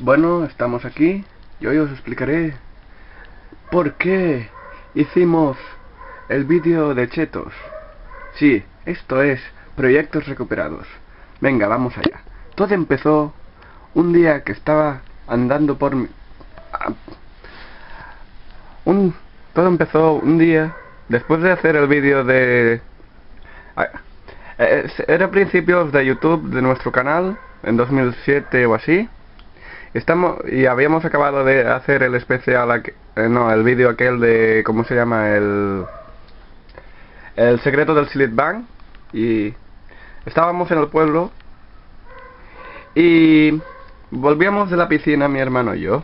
Bueno, estamos aquí y hoy os explicaré por qué hicimos el vídeo de chetos. Sí, esto es proyectos recuperados. Venga, vamos allá. Todo empezó un día que estaba andando por mi... Ah, un... Todo empezó un día después de hacer el vídeo de... Eh, era principios de YouTube de nuestro canal, en 2007 o así. Estamos y habíamos acabado de hacer el especial, eh, no, el vídeo aquel de, ¿cómo se llama? El, el secreto del Silit Bank y estábamos en el pueblo y volvíamos de la piscina mi hermano y yo.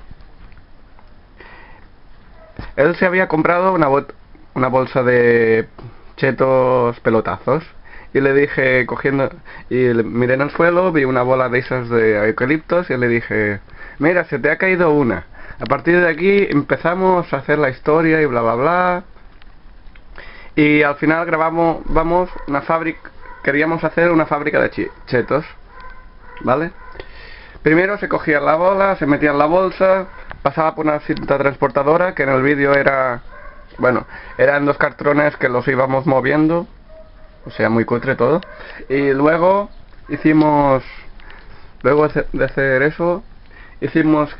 Él se había comprado una, una bolsa de chetos pelotazos y le dije cogiendo y miré en el suelo vi una bola de esas de eucaliptos y le dije mira se te ha caído una. A partir de aquí empezamos a hacer la historia y bla bla bla. Y al final grabamos vamos una fábrica queríamos hacer una fábrica de chetos vale primero se cogía la bola se metía en la bolsa pasaba por una cinta transportadora que en el vídeo era bueno eran dos cartones que los íbamos moviendo o sea muy cutre todo. Y luego hicimos luego de hacer eso hicimos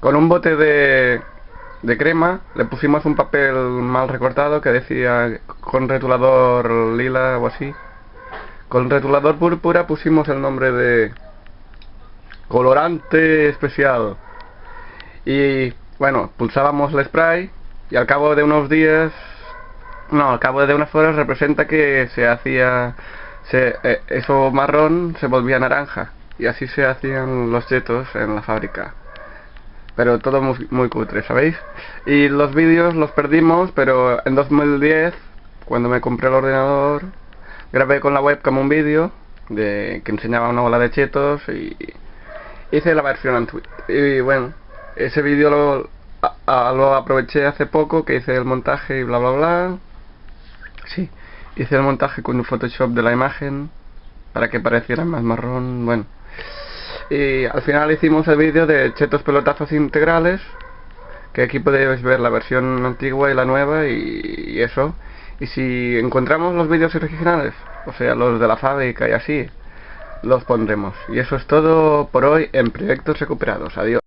con un bote de, de crema le pusimos un papel mal recortado que decía con retulador lila o así con retulador púrpura pusimos el nombre de colorante especial y bueno pulsábamos el spray y al cabo de unos días no, al cabo de unas horas representa que se hacía... Se, eh, eso marrón se volvía naranja. Y así se hacían los chetos en la fábrica. Pero todo muy, muy cutre, ¿sabéis? Y los vídeos los perdimos, pero en 2010, cuando me compré el ordenador, grabé con la webcam un vídeo de que enseñaba una bola de chetos y hice la versión en Twitter. Y bueno, ese vídeo lo, lo aproveché hace poco, que hice el montaje y bla bla bla. Sí, hice el montaje con un Photoshop de la imagen para que pareciera más marrón, bueno. Y al final hicimos el vídeo de chetos pelotazos integrales, que aquí podéis ver la versión antigua y la nueva y, eso. Y si encontramos los vídeos originales, o sea, los de la fábrica y así, los pondremos. Y eso es todo por hoy en Proyectos Recuperados. Adiós.